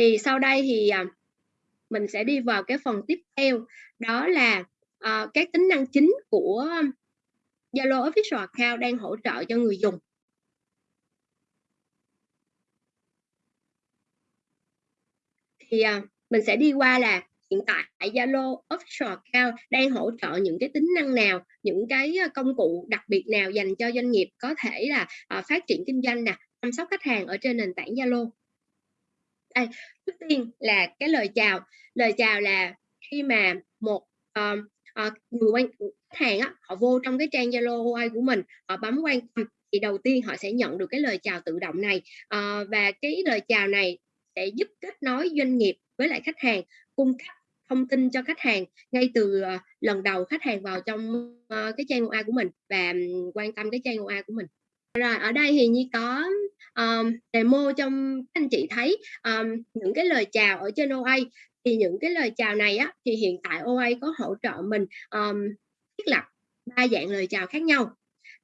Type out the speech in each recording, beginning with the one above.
thì sau đây thì à, mình sẽ đi vào cái phần tiếp theo đó là ờ, uh, các tính năng chính của Zalo Official Account đang hỗ trợ cho người dùng thì uh, mình sẽ đi qua là hiện tại Zalo Official Account đang hỗ trợ những cái tính năng nào, những cái à, công cụ đặc biệt nào dành cho doanh nghiệp có thể là uh, phát triển kinh doanh nè, chăm sóc khách hàng ở trên nền tảng Zalo. Đây, trước tiên là cái lời chào. Lời chào là khi mà một uh, uh, người quan khách hàng á, họ vô trong cái trang Zalo AI của mình, họ bấm quan tâm thì đầu tiên họ sẽ nhận được cái lời chào tự động này uh, và cái lời chào này sẽ giúp kết nối doanh nghiệp với lại khách hàng cung cấp thông tin cho khách hàng ngay từ uh, lần đầu khách hàng vào trong uh, cái trang OA của mình và um, quan tâm cái trang OA của mình rồi ở đây thì như có um, demo trong anh chị thấy um, những cái lời chào ở trên OA thì những cái lời chào này á thì hiện tại OA có hỗ trợ mình um, thiết lập ba dạng lời chào khác nhau.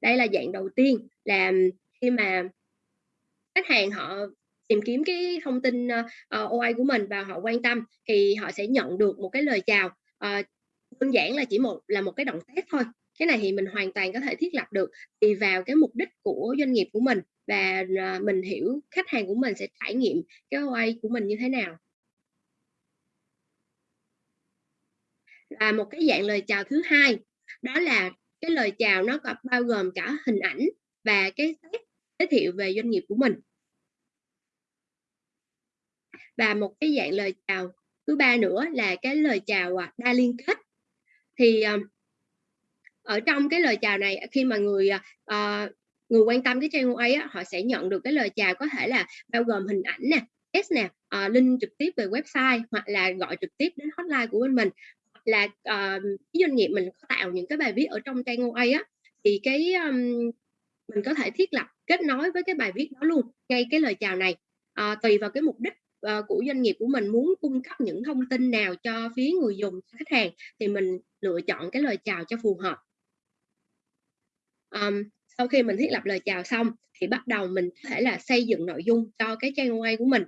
Đây là dạng đầu tiên là khi mà khách hàng họ tìm kiếm cái thông tin uh, ờ, OA của mình và họ quan tâm thì họ sẽ nhận được một cái lời chào. Uh, đơn giản là chỉ một là một cái động tác thôi cái này thì mình hoàn toàn có thể thiết lập được tùy vào cái mục đích của doanh nghiệp của mình và à, mình hiểu khách hàng của mình sẽ trải nghiệm cái OA của mình như thế nào. Là một cái dạng lời chào thứ hai, đó là cái lời chào nó có bao gồm cả hình ảnh và cái giới thiệu về doanh nghiệp của mình. Và một cái dạng lời chào thứ ba nữa là cái lời chào à, đa liên kết. Thì à, ở trong cái lời chào này khi mà người uh, người quan tâm cái trang ấy họ sẽ nhận được cái lời chào có thể là bao gồm hình ảnh nè test nè uh, link trực tiếp về website hoặc là gọi trực tiếp đến hotline của bên mình. Là uh, doanh nghiệp mình có tạo những cái bài viết ở trong trang OA á thì cái um, mình có thể thiết lập kết nối với cái bài viết đó luôn ngay cái lời chào này. Uh, tùy vào cái mục đích uh, của doanh nghiệp của mình muốn cung cấp những thông tin nào cho phía người dùng khách hàng thì mình lựa chọn cái lời chào cho phù hợp um, sau khi mình thiết lập lời chào xong thì bắt đầu mình có thể là xây dựng nội dung cho cái trang quay của mình.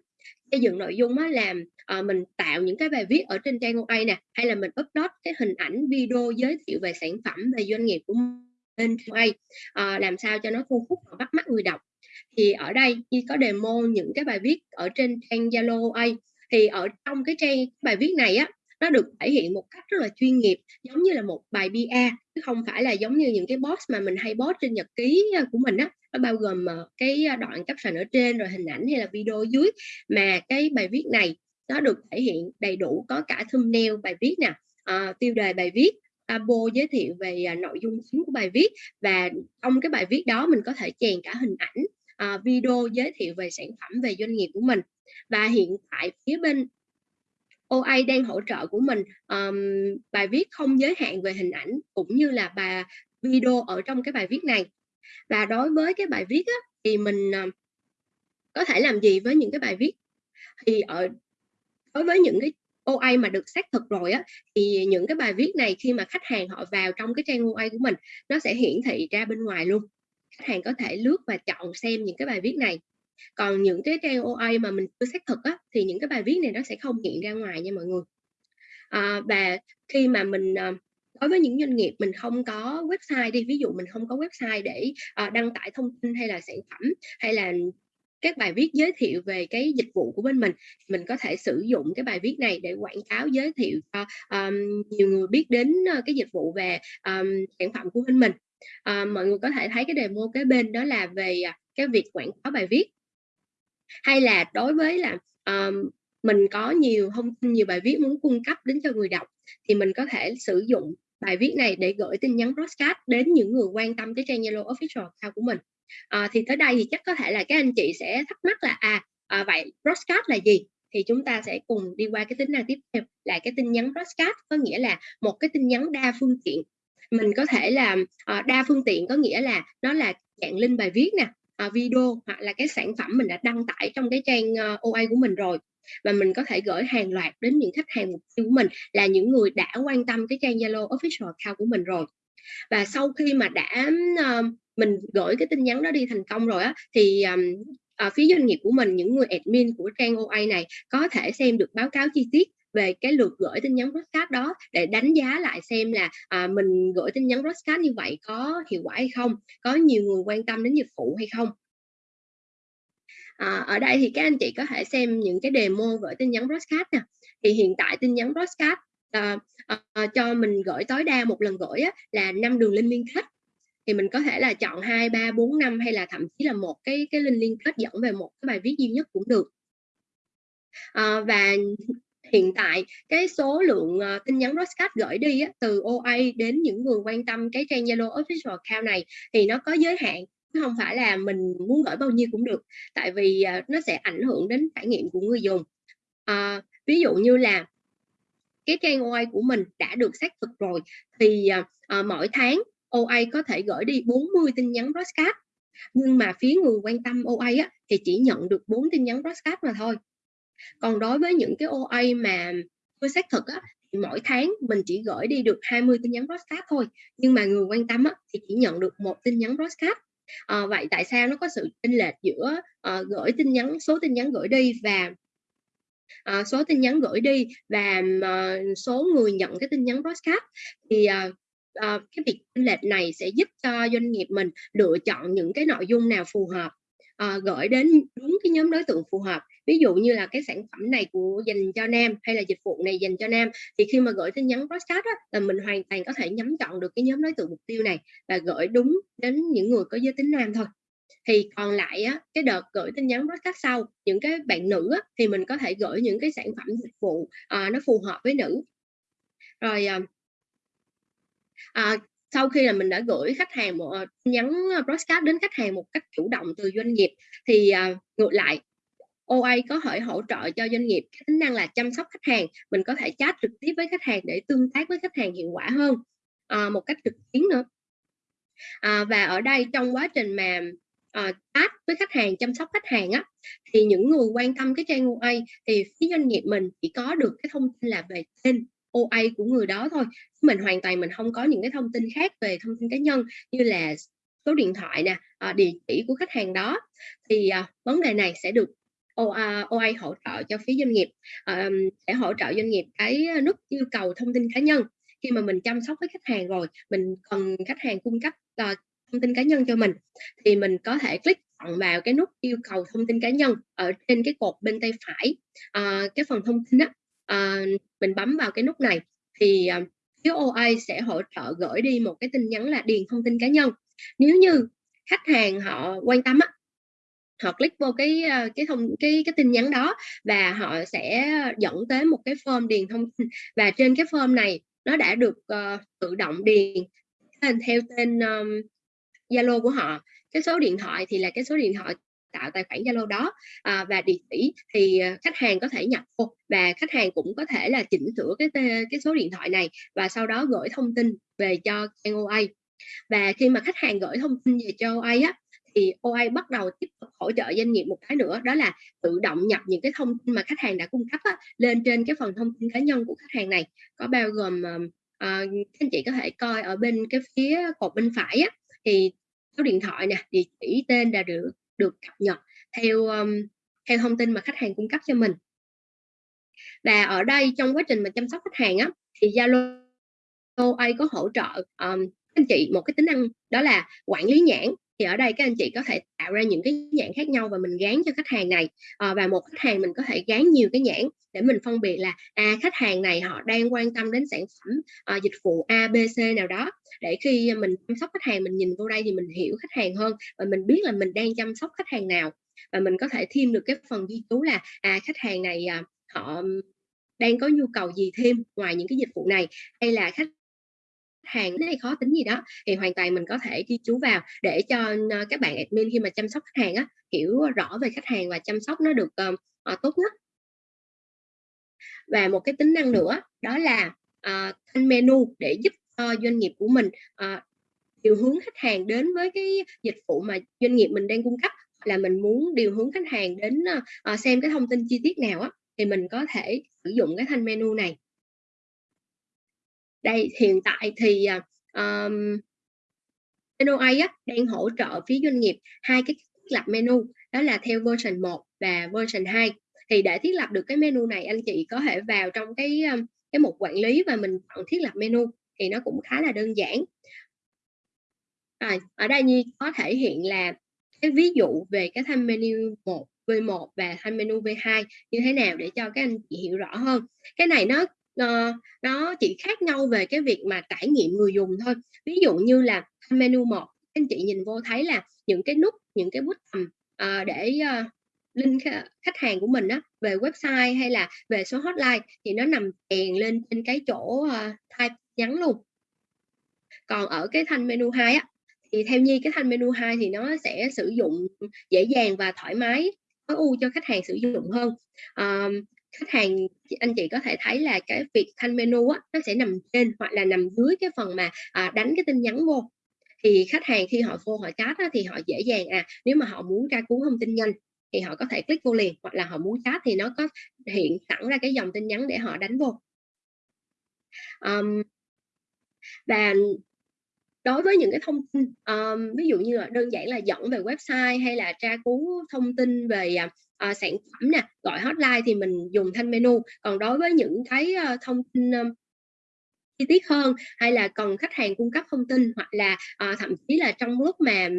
Xây dựng nội dung á làm uh, ờ, mình tạo những cái bài viết ở trên trang quay nè hay là mình upload cái hình ảnh video giới thiệu về sản phẩm về doanh nghiệp của mình lên uh, ờ, làm sao cho nó thu hút và bắt mắt người đọc. Thì ở đây khi có demo những cái bài viết ở trên trang Zalo A thì ở trong cái trang bài viết này á nó được thể hiện một cách rất là chuyên nghiệp giống như là một bài PR chứ không phải là giống như những cái post mà mình hay post trên nhật ký à, của mình á. Nó bao gồm ờ, cái à, đoạn caption ở trên rồi hình ảnh hay là video dưới. Mà cái bài viết này nó được thể hiện đầy đủ có cả thumbnail bài viết nè à, tiêu đề bài viết abo giới thiệu về à, nội dung chính của bài viết. Và trong cái bài viết đó mình có thể chèn cả hình ảnh à, video giới thiệu về sản phẩm về doanh nghiệp của mình. Và hiện tại phía bên OA đang hỗ trợ của mình um, bài viết không giới hạn về hình ảnh cũng như là bài video ở trong cái bài viết này. Và đối với cái bài viết á, thì mình um, có thể làm gì với những cái bài viết? Thì ở đối với những cái OA mà được xác thực rồi á thì những cái bài viết này khi mà khách hàng họ vào trong cái trang OA của mình nó sẽ hiển thị ra bên ngoài luôn. Khách hàng có thể lướt và chọn xem những cái bài viết này còn những cái trang OA mà mình chưa xác thực á, thì những cái bài viết này nó sẽ không hiện ra ngoài nha mọi người. À, và khi mà mình à, đối với những doanh nghiệp mình không có website đi ví dụ mình không có website để à, đăng tải thông tin hay là sản phẩm hay là các bài viết giới thiệu về cái dịch vụ của bên mình mình có thể sử dụng cái bài viết này để quảng cáo giới thiệu cho um, nhiều người biết đến uh, cái dịch vụ về um, sản phẩm của bên mình. Uh, mọi người có thể thấy cái demo kế bên đó là về uh, cái việc quảng cáo bài viết hay là đối với là um, mình có nhiều thông tin nhiều bài viết muốn cung cấp đến cho người đọc thì mình có thể sử dụng bài viết này để gửi tin nhắn broadcast đến những người quan tâm cái trang Zalo official account của mình. À, thì tới đây thì chắc có thể là các anh chị sẽ thắc mắc là à, à vậy broadcast là gì? Thì chúng ta sẽ cùng đi qua cái tính năng tiếp theo là cái tin nhắn broadcast có nghĩa là một cái tin nhắn đa phương tiện. Mình có thể làm à, ờ, đa phương tiện có nghĩa là nó là dạng link bài viết nè uh, video hoặc là cái sản phẩm mình đã đăng tải trong cái trang ờ, uh, OA của mình rồi. Và mình có thể gửi hàng loạt đến những khách hàng mục tiêu của mình là những người đã quan tâm cái trang Zalo official account của mình rồi. Và sau khi mà đã uh, mình gửi cái tin nhắn đó đi thành công rồi á thì um, phía doanh nghiệp của mình, những người admin của trang OA này có thể xem được báo cáo chi tiết về cái lượt gửi tin nhắn broadcast đó để đánh giá lại xem là à, mình gửi tin nhắn broadcast như vậy có hiệu quả hay không, có nhiều người quan tâm đến dịch vụ hay không. À, ở đây thì các anh chị có thể xem những cái demo gửi tin nhắn broadcast nè. Thì hiện tại tin nhắn broadcast à, à, cho mình gửi tối đa một lần gửi á, là năm đường link liên kết thì mình có thể là chọn 2, 3, 4, 5 hay là thậm chí là một cái cái link liên kết dẫn về một cái bài viết duy nhất cũng được. À, và hiện tại cái số lượng uh, tin nhắn broadcast gửi đi á, từ OA đến những người quan tâm cái trang Zalo official account này thì nó có giới hạn chứ không phải là mình muốn gửi bao nhiêu cũng được tại vì uh, nó sẽ ảnh hưởng đến trải nghiệm của người dùng. Uh, ví dụ như là cái trang OA của mình đã được xác thực rồi thì uh, mỗi tháng OA có thể gửi đi 40 tin nhắn broadcast nhưng mà phía người quan tâm OA á, thì chỉ nhận được 4 tin nhắn broadcast mà thôi còn đối với những cái OA mà chưa xác thực á, thì mỗi tháng mình chỉ gửi đi được 20 tin nhắn broadcast thôi. Nhưng mà người quan tâm á, thì chỉ nhận được một tin nhắn broadcast. À, vậy tại sao nó có sự chênh lệch giữa à, gửi tin nhắn số tin nhắn gửi đi và à, số tin nhắn gửi đi và à, số người nhận cái tin nhắn broadcast? Thì à, à, cái việc chênh lệch này sẽ giúp cho doanh nghiệp mình lựa chọn những cái nội dung nào phù hợp uh, gửi đến đúng cái nhóm đối tượng phù hợp. Ví dụ như là cái sản phẩm này của dành cho nam hay là dịch vụ này dành cho nam thì khi mà gửi tin nhắn broadcast á, là mình hoàn toàn có thể nhắm chọn được cái nhóm đối tượng mục tiêu này và gửi đúng đến những người có giới tính nam thôi. Thì còn lại á, cái đợt gửi tin nhắn broadcast sau những cái bạn nữ á, thì mình có thể gửi những cái sản phẩm dịch vụ à, nó phù hợp với nữ. Rồi à, à, sau khi là mình đã gửi khách hàng một ờ, nhắn ờ, broadcast đến khách hàng một cách chủ động từ doanh nghiệp thì uh, ngược lại OA có thể hỗ trợ cho doanh nghiệp cái tính năng là chăm sóc khách hàng mình có thể chat trực tiếp với khách hàng để tương tác với khách hàng hiệu quả hơn uh, một cách trực tuyến nữa. Uh, và ở đây trong quá trình mà uh, chat với khách hàng chăm sóc khách hàng á thì những người quan tâm cái trang OA thì phía doanh nghiệp mình chỉ có được cái thông tin là về tên. OA của người đó thôi. Mình hoàn toàn mình không có những cái thông tin khác về thông tin cá nhân như là số điện thoại nè ờ, địa chỉ của khách hàng đó. Thì ờ, vấn đề này sẽ được OA, OA hỗ trợ cho phía doanh nghiệp ờ, sẽ hỗ trợ doanh nghiệp cái nút yêu cầu thông tin cá nhân. Khi mà mình chăm sóc với khách hàng rồi mình cần khách hàng cung cấp thông tin cá nhân cho mình thì mình có thể click chọn vào cái nút yêu cầu thông tin cá nhân ở trên cái cột bên tay phải à, cái phần thông tin á à, mình bấm vào cái nút này thì à, phía OA sẽ hỗ trợ gửi đi một cái tin nhắn là điền thông tin cá nhân. Nếu như khách hàng họ quan tâm á họ click vô cái ờ, cái thông cái cái tin nhắn đó và họ sẽ dẫn tới một cái form điền thông tin và trên cái form này nó đã được uh, tự động điền theo tên Zalo um, của họ. Cái số điện thoại thì là cái số điện thoại tạo tài khoản Zalo đó. À, và địa chỉ thì à, khách hàng có thể nhập vô và khách hàng cũng có thể là chỉnh sửa cái cái số điện thoại này và sau đó gửi thông tin về cho trang OA và khi mà khách hàng gửi thông tin về cho OA á thì OA bắt đầu tiếp tục hỗ trợ doanh nghiệp một cái nữa đó là tự động nhập những cái thông tin mà khách hàng đã cung cấp á, lên trên cái phần thông tin cá nhân của khách hàng này. Có bao gồm uh, anh chị có thể coi ở bên cái phía cột bên phải á, thì số điện thoại nè địa chỉ tên đã được được cập nhật theo um, theo thông tin mà khách hàng cung cấp cho mình. Và ở đây trong quá trình mà chăm sóc khách hàng á thì Zalo AI có hỗ trợ um, anh chị một cái tính năng đó là quản lý nhãn thì ở đây các anh chị có thể tạo ra những cái nhãn khác nhau và mình gán cho khách hàng này. À, và một khách hàng mình có thể gán nhiều cái nhãn để mình phân biệt là à khách hàng này họ đang quan tâm đến sản phẩm à, dịch vụ A B C nào đó. Để khi mình chăm sóc khách hàng mình nhìn vô đây thì mình hiểu khách hàng hơn và mình biết là mình đang chăm sóc khách hàng nào. Và mình có thể thêm được cái phần ghi chú là à khách hàng này à, họ đang có nhu cầu gì thêm ngoài những cái dịch vụ này hay là khách hàng hay khó tính gì đó thì hoàn toàn mình có thể ghi chú vào để cho ờ, các bạn admin khi mà chăm sóc khách hàng á hiểu rõ về khách hàng và chăm sóc nó được uh, tốt nhất. Và một cái tính năng nữa đó là uh, thanh menu để giúp cho doanh nghiệp của mình uh, điều hướng khách hàng đến với cái dịch vụ mà doanh nghiệp mình đang cung cấp. Là mình muốn điều hướng khách hàng đến uh, xem cái thông tin chi tiết nào á thì mình có thể sử dụng cái thanh menu này đây hiện tại thì à, um, NOA á, đang hỗ trợ phía doanh nghiệp hai cái lập menu đó là theo version 1 và version 2. Thì để thiết lập được cái menu này anh chị có thể vào trong cái cái mục quản lý và mình chọn thiết lập menu thì nó cũng khá là đơn giản. À, ở đây Nhi có thể hiện là cái ví dụ về cái thanh menu 1 V1 và thanh menu V2 như thế nào để cho các anh chị hiểu rõ hơn. Cái này nó uh, nó chỉ khác nhau về cái việc mà trải nghiệm người dùng thôi. Ví dụ như là thanh menu 1 anh chị nhìn vô thấy là những cái nút, những cái button uh, ờ, để uh, link khách hàng của mình á về website hay là về số hotline thì nó nằm chèn lên trên cái chỗ uh, type nhắn luôn. Còn ở cái thanh menu 2 á thì theo Nhi cái thanh menu 2 thì nó sẽ sử dụng dễ dàng và thoải mái tối ưu cho khách hàng sử dụng hơn um, khách hàng anh chị có thể thấy là cái việc thanh menu á, nó sẽ nằm trên hoặc là nằm dưới cái phần mà à, đánh cái tin nhắn vô. Thì khách hàng khi họ vô họ chat á, thì họ dễ dàng à nếu mà họ muốn tra cứu thông tin nhanh thì họ có thể click vô liền hoặc là họ muốn chat thì nó có hiện sẵn ra cái dòng tin nhắn để họ đánh vô. Um, và đối với những cái thông ừ, tin um, ví dụ như là đơn giản là dẫn về website hay là tra cứu thông tin về uh, sản phẩm nè gọi hotline thì mình dùng thanh menu. Còn đối với những cái uh, thông tin um, chi tiết hơn hay là cần khách hàng cung cấp thông tin hoặc là uh, thậm chí là trong lúc mà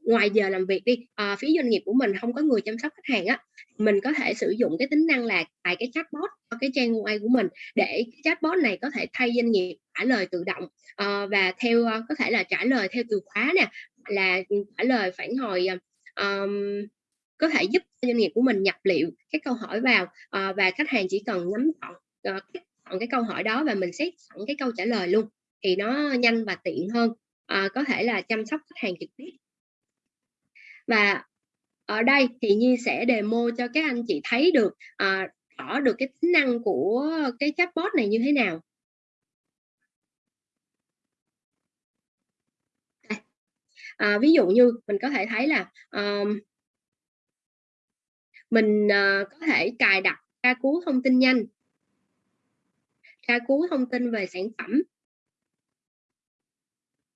ngoài giờ làm việc đi uh, phía doanh nghiệp của mình không có người chăm sóc khách hàng á mình có thể sử dụng cái tính năng là tại cái chatbot cho cái trang UI của mình để cái chatbot này có thể thay doanh nghiệp trả lời tự động. Uh, và theo uh, có thể là trả lời theo từ khóa nè là ừ, trả lời phản hồi um, có thể giúp doanh nghiệp của mình nhập liệu các câu hỏi vào uh, và khách hàng chỉ cần nhắm chọn uh, chọn cái câu hỏi đó và mình xét sẵn cái câu trả lời luôn thì nó nhanh và tiện hơn uh, có thể là chăm sóc khách hàng trực tiếp. Và ở đây thì Nhi sẽ demo cho các anh chị thấy được uh, rõ được cái tính năng của cái chatbot này như thế nào. À, ví dụ như mình có thể thấy là um, mình uh, có thể cài đặt tra cứu thông tin nhanh. Tra cứu thông tin về sản phẩm.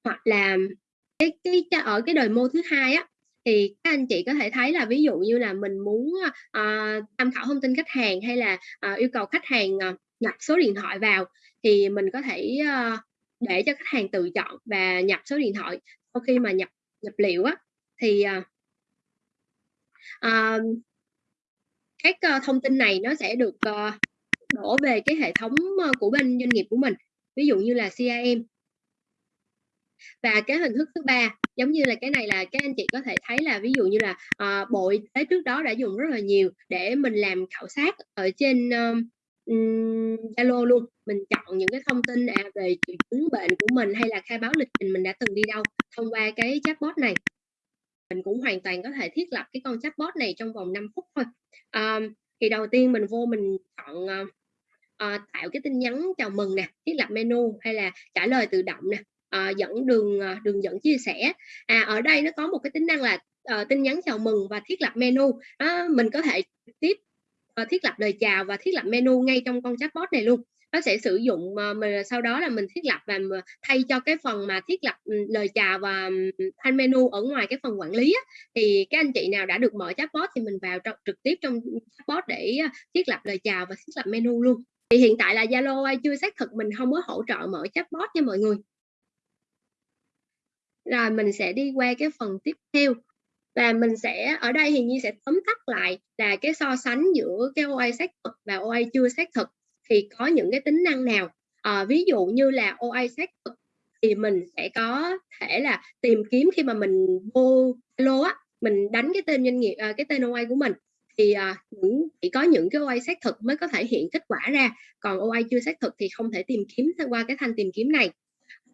Hoặc là cái cái ở cái đời mô thứ hai á thì các anh chị có thể thấy là ví dụ như là mình muốn uh, tham khảo thông tin khách hàng hay là uh, yêu cầu khách hàng uh, nhập số điện thoại vào thì mình có thể uh, để cho khách hàng tự chọn và nhập số điện thoại sau khi mà nhập nhập liệu á thì uh, các uh, thông tin này nó sẽ được uh, đổ về cái hệ thống uh, của bên doanh nghiệp của mình ví dụ như là CRM và cái hình thức thứ ba giống như là cái này là các anh chị có thể thấy là ví dụ như là uh, bộ y tế trước đó đã dùng rất là nhiều để mình làm khảo sát ở trên Zalo um, luôn. Mình chọn những cái thông tin à, về triệu chứng bệnh của mình hay là khai báo lịch trình mình đã từng đi đâu thông qua cái chatbot này. Mình cũng hoàn toàn có thể thiết lập cái con chatbot này trong vòng 5 phút thôi. Um, thì đầu tiên mình vô mình chọn uh, uh, tạo cái tin nhắn chào mừng nè thiết lập menu hay là trả lời tự động nè uh, dẫn đường uh, đường dẫn chia sẻ. À ở đây nó có một cái tính năng là uh, tin nhắn chào mừng và thiết lập menu. Uh, mình có thể tiếp Ờ, thiết lập lời chào và thiết lập menu ngay trong con chatbot này luôn. Nó sẽ sử dụng ờ, mình sau đó là mình thiết lập và ờ, thay cho cái phần mà thiết lập ừ, lời chào và thanh menu ở ngoài cái phần quản lý á, thì các anh chị nào đã được mở chatbot thì mình vào trực tiếp trong chatbot để thiết lập lời chào và thiết lập menu luôn. Thì hiện tại là Zalo chưa xác thực mình không có hỗ trợ mở chatbot nha mọi người. Rồi mình sẽ đi qua cái phần tiếp theo và mình sẽ ở đây thì Nhi sẽ tóm tắt lại là cái so sánh giữa cái OA xác thực và OA chưa xác thực thì có những cái tính năng nào? À, ví dụ như là OA xác thực thì mình sẽ có thể là tìm kiếm khi mà mình vô lô á mình đánh cái tên doanh nghiệp à, cái tên OA của mình thì à, những chỉ có những cái OA xác thực mới có thể hiện kết quả ra còn OA chưa xác thực thì không thể tìm kiếm qua cái thanh tìm kiếm này.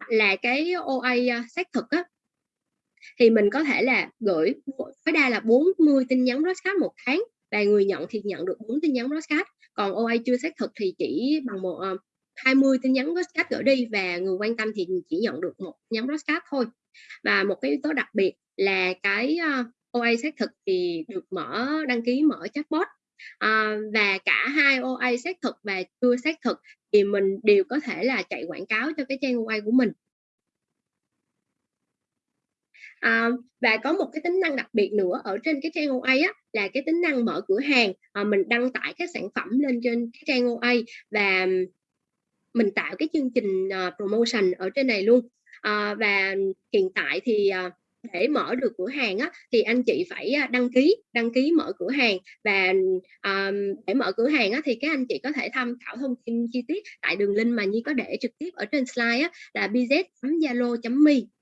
Là cái OA xác thực á thì mình có thể là gửi tối đa là 40 tin nhắn broadcast một tháng và người nhận thì nhận được 4 tin nhắn broadcast còn OA chưa xác thực thì chỉ bằng một ờ, uh, 20 tin nhắn broadcast gửi đi và người quan tâm thì chỉ nhận được một nhắn broadcast thôi. Và một cái yếu tố đặc biệt là cái ờ, uh, OA xác thực thì được mở đăng ký mở chatbot. À, và cả hai OA xác thực và chưa xác thực thì mình đều có thể là chạy quảng cáo cho cái trang OA của mình. À, và có một cái tính năng đặc biệt nữa ở trên cái trang OA á, là cái tính năng mở cửa hàng, à, mình đăng tải các sản phẩm lên trên cái trang OA và mình tạo cái chương trình, uh, promotion ở trên này luôn. à, và hiện tại thì, uh, để mở được cửa hàng á, thì anh chị phải, đăng ký đăng ký mở cửa hàng và, um, để mở cửa hàng á, thì các anh chị có thể tham khảo thông tin chi tiết tại đường link mà Nhi có để trực tiếp ở trên slide á, là bz.zalo.me.